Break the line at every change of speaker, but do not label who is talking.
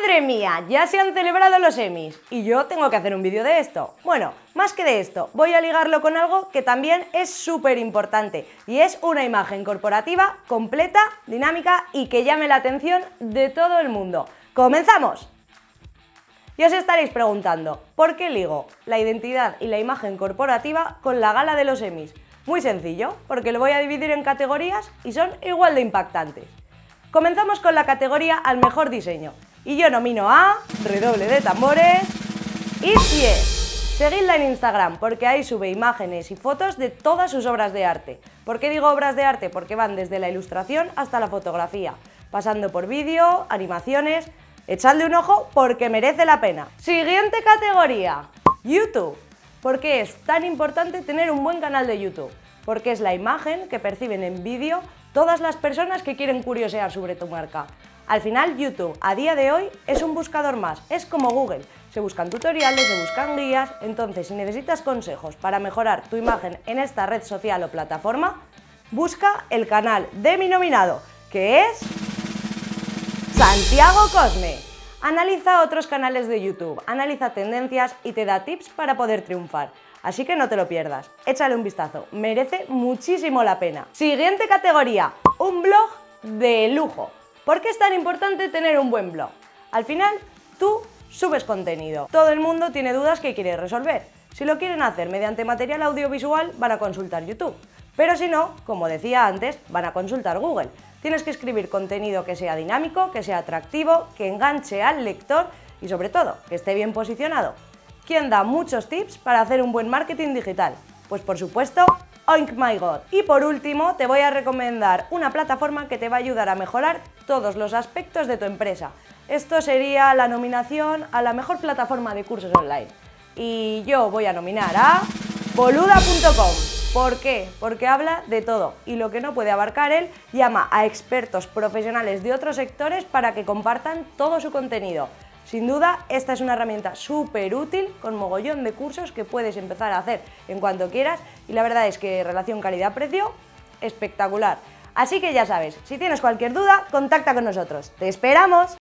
Madre mía, ya se han celebrado los Emmys y yo tengo que hacer un vídeo de esto. Bueno, más que de esto, voy a ligarlo con algo que también es súper importante y es una imagen corporativa completa, dinámica y que llame la atención de todo el mundo. ¡Comenzamos! Y os estaréis preguntando, ¿por qué ligo la identidad y la imagen corporativa con la gala de los Emmys? Muy sencillo, porque lo voy a dividir en categorías y son igual de impactantes. Comenzamos con la categoría al mejor diseño, y yo nomino a, redoble de tambores, Itzie. Seguidla en Instagram porque ahí sube imágenes y fotos de todas sus obras de arte. ¿Por qué digo obras de arte? Porque van desde la ilustración hasta la fotografía, pasando por vídeo, animaciones... Echadle un ojo porque merece la pena. Siguiente categoría, YouTube. ¿Por qué es tan importante tener un buen canal de YouTube? Porque es la imagen que perciben en vídeo todas las personas que quieren curiosear sobre tu marca. Al final, YouTube a día de hoy es un buscador más, es como Google. Se buscan tutoriales, se buscan guías, entonces si necesitas consejos para mejorar tu imagen en esta red social o plataforma, busca el canal de mi nominado, que es Santiago Cosme. Analiza otros canales de YouTube, analiza tendencias y te da tips para poder triunfar. Así que no te lo pierdas, échale un vistazo, merece muchísimo la pena. Siguiente categoría, un blog de lujo. ¿Por qué es tan importante tener un buen blog? Al final, tú subes contenido. Todo el mundo tiene dudas que quiere resolver. Si lo quieren hacer mediante material audiovisual, van a consultar YouTube. Pero si no, como decía antes, van a consultar Google. Tienes que escribir contenido que sea dinámico, que sea atractivo, que enganche al lector y sobre todo, que esté bien posicionado. ¿Quién da muchos tips para hacer un buen marketing digital? Pues por supuesto, Oink My God. Y por último, te voy a recomendar una plataforma que te va a ayudar a mejorar todos los aspectos de tu empresa. Esto sería la nominación a la mejor plataforma de cursos online. Y yo voy a nominar a boluda.com. ¿Por qué? Porque habla de todo y lo que no puede abarcar él llama a expertos profesionales de otros sectores para que compartan todo su contenido. Sin duda, esta es una herramienta súper útil con mogollón de cursos que puedes empezar a hacer en cuanto quieras y la verdad es que relación calidad-precio, espectacular. Así que ya sabes, si tienes cualquier duda, contacta con nosotros. ¡Te esperamos!